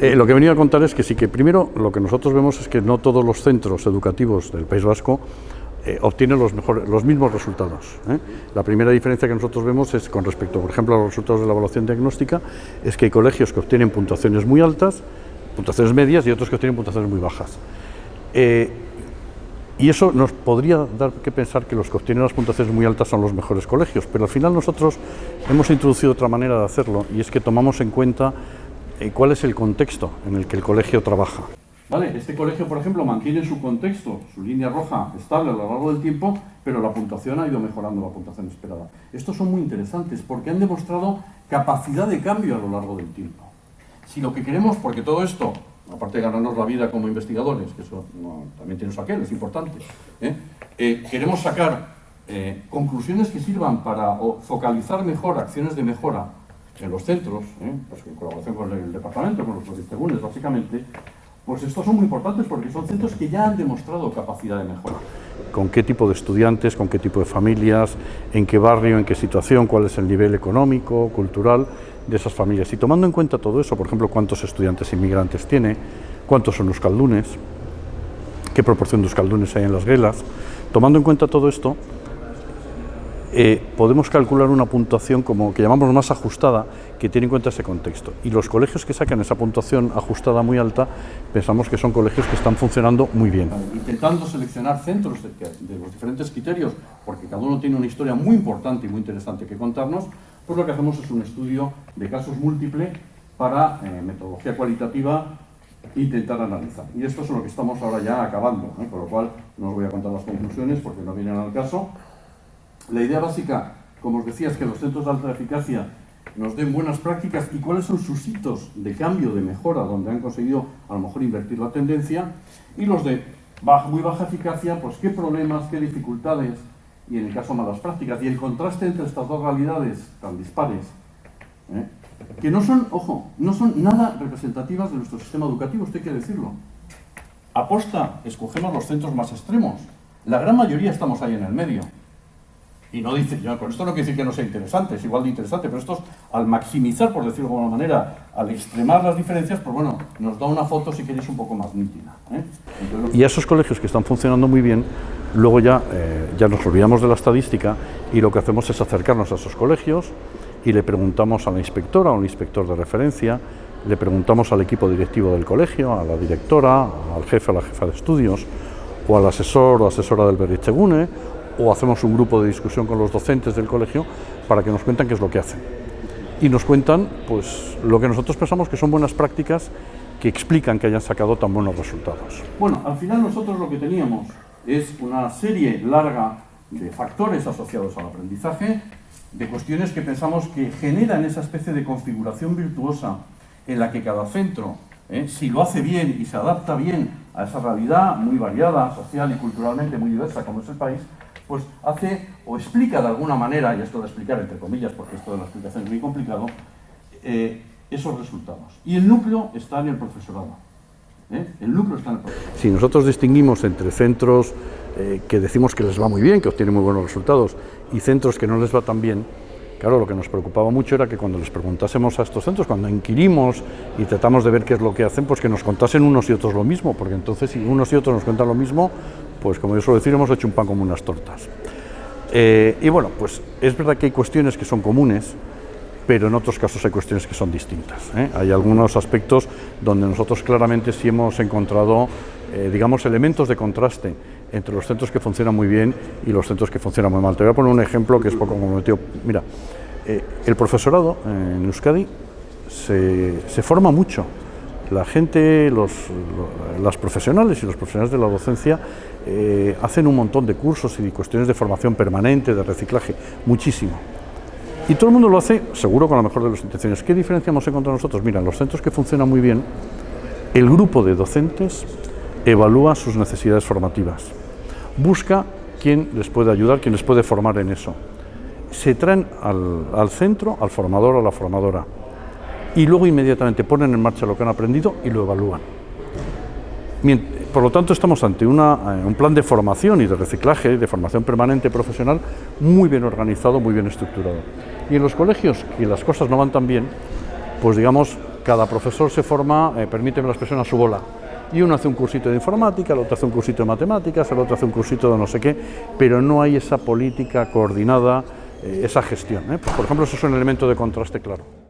Eh, lo que he venido a contar es que sí que primero lo que nosotros vemos es que no todos los centros educativos del País Vasco eh, obtienen los, los mismos resultados. ¿eh? La primera diferencia que nosotros vemos es con respecto, por ejemplo, a los resultados de la evaluación diagnóstica, es que hay colegios que obtienen puntuaciones muy altas, puntuaciones medias y otros que obtienen puntuaciones muy bajas. y eso nos podría dar que pensar que los que obtienen las puntuaciones muy altas son los mejores colegios, pero al final nosotros hemos introducido otra manera de hacerlo y es que tomamos en cuenta eh, cuál es el contexto en el que el colegio trabaja. Vale, este colegio, por ejemplo, mantiene su contexto, su línea roja estable a lo largo del tiempo, pero la puntuación ha ido mejorando la puntuación esperada. Estos son muy interesantes porque han demostrado capacidad de cambio a lo largo del tiempo. Si lo que queremos, porque todo esto, aparte de ganarnos la vida como investigadores, que eso también tiene su aquel, es importante, ¿eh? Eh, queremos sacar conclusiones que sirvan para focalizar mejor acciones de mejora en los centros, ¿eh? pues en colaboración con el departamento, con los tribunes básicamente, pues estos son muy importantes porque son centros que ya han demostrado capacidad de mejora. Con qué tipo de estudiantes, con qué tipo de familias, en qué barrio, en qué situación, cuál es el nivel económico, cultural de esas familias. Y tomando en cuenta todo eso, por ejemplo, cuántos estudiantes inmigrantes tiene, cuántos son los caldunes, qué proporción de euskaldunes hay en las guelas, tomando en cuenta todo esto, eh, podemos calcular una puntuación como que llamamos más ajustada, que tiene en cuenta ese contexto. Y los colegios que sacan esa puntuación ajustada muy alta, pensamos que son colegios que están funcionando muy bien. Intentando seleccionar centros de, los diferentes criterios, porque cada uno tiene una historia muy importante y muy interesante que contarnos, pues lo que hacemos es un estudio de casos múltiple para eh, metodología cualitativa intentar analizar. Y esto es lo que estamos ahora ya acabando, ¿eh? por lo cual no os voy a contar las conclusiones porque no vienen al caso, la idea básica, como os decía, es que los centros de alta eficacia nos den buenas prácticas y cuáles son sus hitos de cambio, de mejora, donde han conseguido a lo mejor invertir la tendencia, y los de muy baja eficacia, pues qué problemas, qué dificultades, y en el caso malas prácticas, y el contraste entre estas dos realidades tan dispares, ¿eh? que no son, ojo, no son nada representativas de nuestro sistema educativo, esto hay que decirlo. Aposta, escogemos los centros más extremos. La gran mayoría estamos ahí en el medio. Y no dice, yo con esto no quiere decir que no sea interesante, es igual de interesante, pero esto al maximizar, por decirlo de alguna manera, al extremar las diferencias, pues bueno, nos da una foto si queréis un poco más nítida. ¿eh? y a esos colegios que están funcionando muy bien, luego ya, eh, ya nos olvidamos de la estadística y lo que hacemos es acercarnos a esos colegios y le preguntamos a la inspectora o al inspector de referencia, le preguntamos al equipo directivo del colegio, a la directora, al jefe o la jefa de estudios, o al asesor o asesora del Berrichegune, o hacemos un grupo de discusión con los docentes del colegio para que nos cuentan qué es lo que hacen. Y nos cuentan pues, lo que nosotros pensamos que son buenas prácticas que explican que hayan sacado tan buenos resultados. Bueno, al final nosotros lo que teníamos es una serie larga de factores asociados al aprendizaje, de cuestiones que pensamos que generan esa especie de configuración virtuosa en la que cada centro, ¿eh? si lo hace bien y se adapta bien a esa realidad muy variada, social y culturalmente muy diversa como es el país, pues hace o explica de alguna manera, y esto de explicar entre comillas, porque esto de la explicación es muy complicado, eh, esos resultados. Y el núcleo está en el profesorado. ¿eh? El núcleo está en el profesorado. Si nosotros distinguimos entre centros eh, que decimos que les va muy bien, que obtienen muy buenos resultados, y centros que no les va tan bien, Claro, lo que nos preocupaba mucho era que cuando les preguntásemos a estos centros, cuando inquirimos y tratamos de ver qué es lo que hacen, pues que nos contasen unos y otros lo mismo, porque entonces si unos y otros nos cuentan lo mismo, pues como yo suelo decir, hemos hecho un pan como unas tortas. Eh, y bueno, pues es verdad que hay cuestiones que son comunes, pero en otros casos hay cuestiones que son distintas. ¿eh? Hay algunos aspectos donde nosotros claramente sí hemos encontrado, eh, digamos, elementos de contraste entre los centros que funcionan muy bien y los centros que funcionan muy mal. Te voy a poner un ejemplo que es poco comprometido. Mira, eh, el profesorado en Euskadi se, forma mucho. La gente, los, las profesionales y los profesionales de la docencia eh, hacen un montón de cursos y cuestiones de formación permanente, de reciclaje, muchísimo. Y todo el mundo lo hace, seguro, con la mejor de las intenciones. ¿Qué diferencia hemos encontrado nosotros? Mira, los centros que funcionan muy bien, el grupo de docentes evalúa sus necesidades formativas busca quién les puede ayudar, quién les puede formar en eso. Se traen al, centro, al formador o a la formadora, y luego inmediatamente ponen en marcha lo que han aprendido y lo evalúan. Por lo tanto, estamos ante eh, un plan de formación y de reciclaje, de formación permanente profesional, muy bien organizado, muy bien estructurado. Y en los colegios, y las cosas no van tan bien, pues digamos, cada profesor se forma, eh, permíteme la expresión, a su bola. Y uno hace un cursito de informática, el otro hace un cursito de matemáticas, el otro hace un cursito de no sé qué, pero no hay esa política coordinada, eh, esa gestión. ¿eh? Pues, por ejemplo, eso es un elemento de contraste claro.